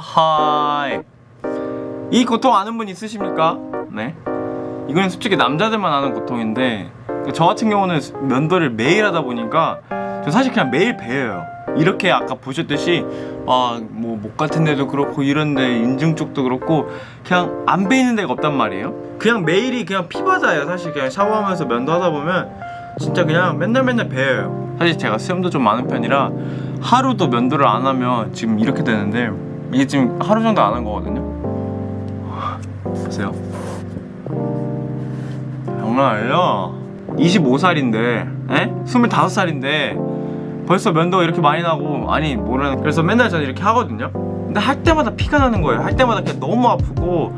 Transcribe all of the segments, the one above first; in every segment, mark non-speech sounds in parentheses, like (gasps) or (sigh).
하하이 이 고통 아는 분 있으십니까? 네. 이거는 솔직히 남자들만 아는 고통인데 저 같은 경우는 면도를 매일 하다 보니까 저 사실 그냥 매일 배워요. 이렇게 아까 보셨듯이 아뭐 목 같은 데도 그렇고 이런 데 인중 쪽도 그렇고 그냥 안 베이는 데가 없단 말이에요. 그냥 매일이 그냥 피바다예요 사실. 그냥 샤워하면서 면도하다 보면 진짜 그냥 맨날 맨날 배워요. 사실 제가 수염도 좀 많은 편이라 하루도 면도를 안 하면 지금 이렇게 되는데 이게 지금 하루 정도 안 한 거거든요? 보세요. 아니죠? 25살인데 에? 25살인데 벌써 면도가 이렇게 많이 나고 아니 모르는 그래서 맨날 저는 이렇게 하거든요. 근데 할 때마다 피가 나는 거예요. 할 때마다 그냥 너무 아프고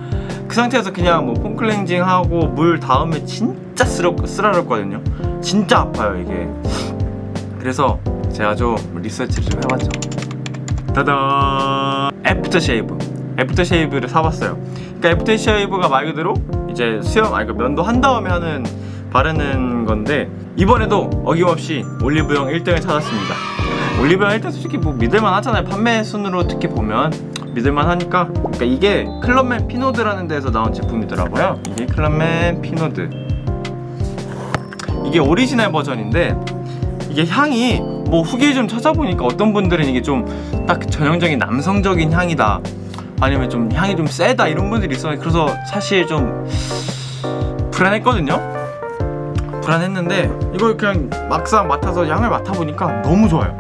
그 상태에서 그냥 뭐 폼클렌징 하고 물 닿으면 진짜 쓰러, 쓰라렸거든요. 진짜 아파요 이게. 그래서 제가 좀 리서치를 좀 해봤죠 따단. aftershave. Aftershave를 사봤어요. 그러니까 aftershave가 말 그대로 이제 수염 아니 그 면도 한 다음에 하는 바르는 건데 이번에도 어김없이 올리브영 1등을 찾았습니다. 올리브영 1등 솔직히 뭐 믿을만 하잖아요. 판매 순으로 특히 보면 믿을만 하니까. 그러니까 이게 Clubman Pinaud라는 데에서 나온 제품이더라고요. 이게 Clubman Pinaud. 이게 오리지널 버전인데 이게 향이 뭐 후기 좀 찾아보니까 어떤 분들은 이게 좀 딱 전형적인 남성적인 향이다. 아니면 좀 향이 좀 세다 이런 분들이 있어요. 그래서 사실 좀 불안했거든요. 불안했는데 이걸 그냥 막상 맡아서 향을 맡아보니까 너무 좋아요.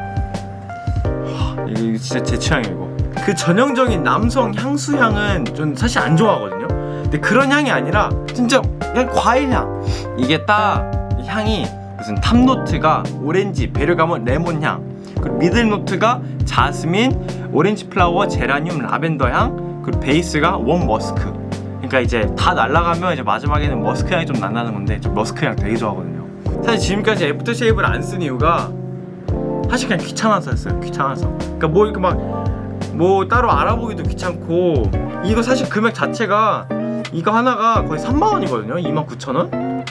하, 이게 진짜 제 이거 그 전형적인 남성 향수 향은 좀 사실 안 좋아하거든요. 근데 그런 향이 아니라 진짜 그냥 과일 향. 이게 딱 향이 무슨 top note가 오렌지, 베르가못, 레몬향. 그리고 middle note가 자스민, orange flower, 제라늄, 라벤더 향. 그리고 베이스가 원 머스크. 그러니까 이제 다 날아가면 이제 마지막에는 머스크 향이 좀 난다는 건데 저 머스크 향 되게 좋아하거든요. 사실 지금까지 aftershave를 안 쓴 이유가 사실 그냥 귀찮아서였어요. 귀찮아서. 그러니까 뭐 이렇게 막뭐 따로 알아보기도 귀찮고 이거 사실 금액 자체가 이거 하나가 거의 3만원이거든요. 29,000원?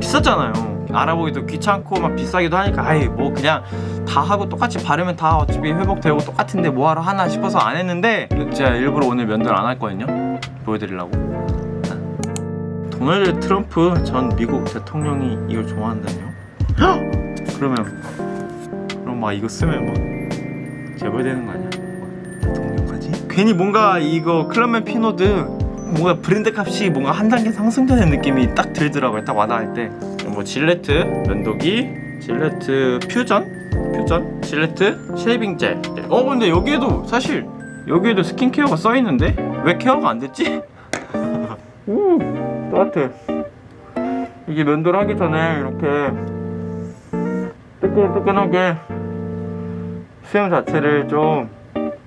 비쌌잖아요 알아보기도 귀찮고 막 비싸기도 하니까 아이 뭐 그냥 다 하고 똑같이 바르면 다 어차피 회복되고 똑같은데 뭐하러 하나 싶어서 안 했는데 제가 일부러 오늘 면도를 안 할 거거든요 보여드리려고 도널드 트럼프 전 미국 대통령이 이걸 좋아한다뇨? 헉! (gasps) 그러면 그럼 막 이거 쓰면 막 재벌되는 거 아니야? 대통령까지? 괜히 뭔가 이거 Clubman Pinaud 뭔가 브랜드 값이 뭔가 한 단계 상승되는 느낌이 딱 들더라고요 딱 와닿을 때 뭐 Gillette 면도기 Gillette Fusion Fusion Gillette shaving 젤어 근데 여기에도 사실 여기에도 skincare가 써있는데? 왜 케어가 안 됐지? 오 (laughs) 따뜻해. 이게 면도를 하기 전에 이렇게 뜨끈뜨끈하게 수염 자체를 좀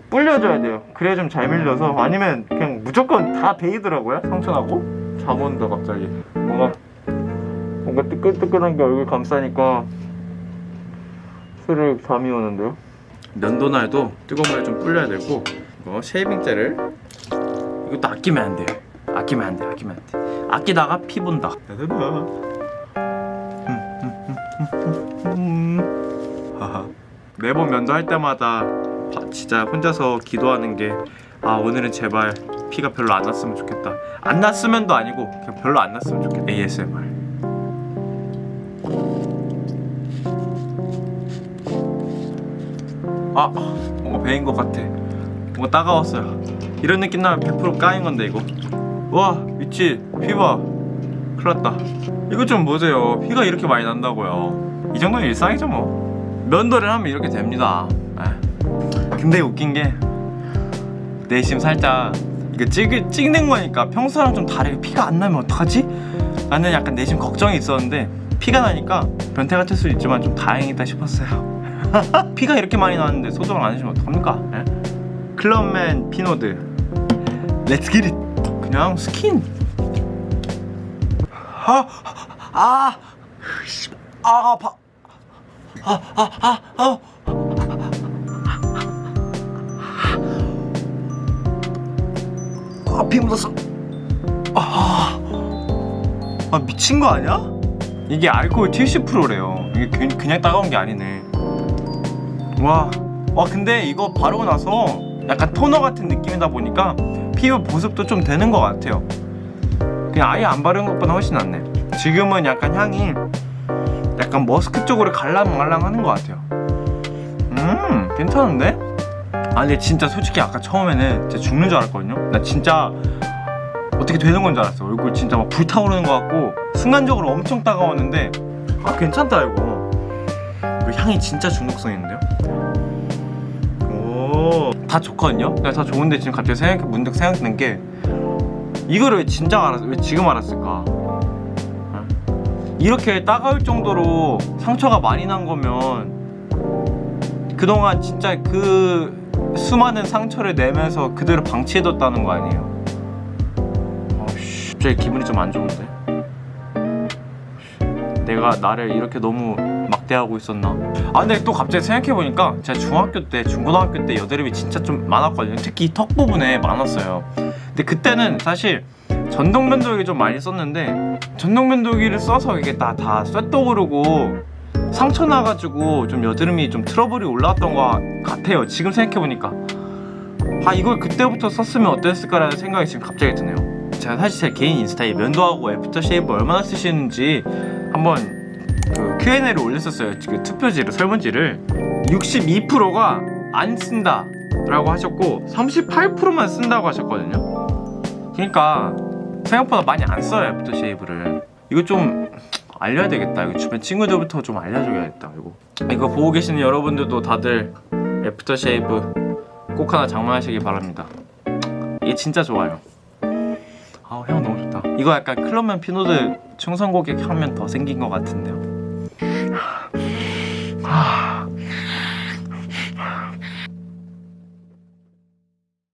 불려줘야 돼요. 그래야 좀 잘 밀려서 아니면 그냥 무조건 다 베이더라고요 상처나고. 잠 온다 갑자기. 뭔가 뭔가 뜨끈뜨끈한 게 얼굴 감싸니까 스르륵 잠이 오는데요 면도날도 뜨거운 물에 좀 불려야 되고 이거 shaving 젤을 이것도 아끼면 안 돼요 아끼면 안 돼, 아끼면 안 돼. 아끼다가 피 본다. 하하. 매번 면도할 때마다 진짜 혼자서 기도하는 게 아 오늘은 제발 피가 별로 안 났으면 좋겠다. 안 났으면도 아니고 그냥 별로 안 났으면 좋겠다. ASMR. 아 뭔가 배인 것 같아. 뭔가 따가웠어요. 이런 느낌 나면 100% 까인 건데 이거. 와 미치 피봐 큰일났다 이거 좀 보세요 피가 이렇게 많이 난다고요 이 정도는 일상이죠 뭐 면도를 하면 이렇게 됩니다 에. 근데 웃긴 게 내심 살짝 이거 찍, 찍는 거니까 평소랑 좀 다르게 피가 안 나면 어떡하지? 나는 약간 내심 걱정이 있었는데 피가 나니까 변태 같을 수 있지만 좀 다행이다 싶었어요 (laughs) 피가 이렇게 많이 나는데 소독을 안 해주면 어떡합니까? 에? Clubman Pinaud Let's get it 그냥 스킨 아, 아, 아, 아파. 아, 아, 아, 아. 아, 피 묻었어. 아, 아, 미친 거 아니야? 이게 알코올 70%래요. 이게 그냥 따가운 게 아니네. 와, 와, 근데 이거 바르고 나서 약간 토너 같은 느낌이다 보니까 피부 보습도 좀 되는 것 같아요. 그냥 아예 안 바른 것보다 훨씬 낫네. 지금은 약간 향이 약간 머스크 쪽으로 갈랑말랑하는 것 같아요. 음 괜찮은데? 아 근데 진짜 솔직히 아까 처음에는 진짜 죽는 줄 알았거든요. 나 진짜 어떻게 되는 건 줄 알았어. 얼굴 진짜 막 불타오르는 것 같고 순간적으로 엄청 따가웠는데 아 괜찮다 이거. 그 향이 진짜 중독성 있는데요? 오다 좋거든요? 그냥 다 좋은데 지금 갑자기 생각, 문득 생각드는 게 이거를 왜 진작 알았, 왜 지금 알았을까? 어? 이렇게 따가울 정도로 상처가 많이 난 거면 그동안 진짜 그 수많은 상처를 내면서 그대로 방치해뒀다는 거 아니에요? 어씨, 갑자기 기분이 좀 안 좋은데? 내가 나를 이렇게 너무 막대하고 있었나? 아 근데 또 갑자기 생각해보니까 제가 중학교 때, 중고등학교 때 여드름이 진짜 좀 많았거든요. 특히 턱 부분에 많았어요. 근데 그때는 사실 전동 면도기 좀 많이 썼는데 전동 면도기를 써서 이게 다, 다 쇳도 오르고 상처 나가지고 좀 여드름이 좀 트러블이 올라왔던 것 같아요 지금 생각해보니까. 아 이걸 그때부터 썼으면 어땠을까라는 생각이 지금 갑자기 드네요. 제가 사실 제 개인 인스타에 면도하고 애프터 쉐이브 얼마나 쓰시는지 한번 그 Q&A를 올렸었어요. 그 투표지를 설문지를. 62%가 안 쓴다 라고 하셨고 38%만 쓴다고 하셨거든요. 그러니까 생각보다 많이 안 써요 aftershave를. 이거 좀 알려야 되겠다. 이거 주변 친구들부터 좀 알려줘야겠다. 이거. 이거 보고 계시는 여러분들도 다들 애프터 쉐이브 꼭 하나 장만하시기 바랍니다. 이게 진짜 좋아요. 아우 향 너무 좋다. 이거 약간 Clubman Pinaud 충성 고객 한 명 더 생긴 것 같은데요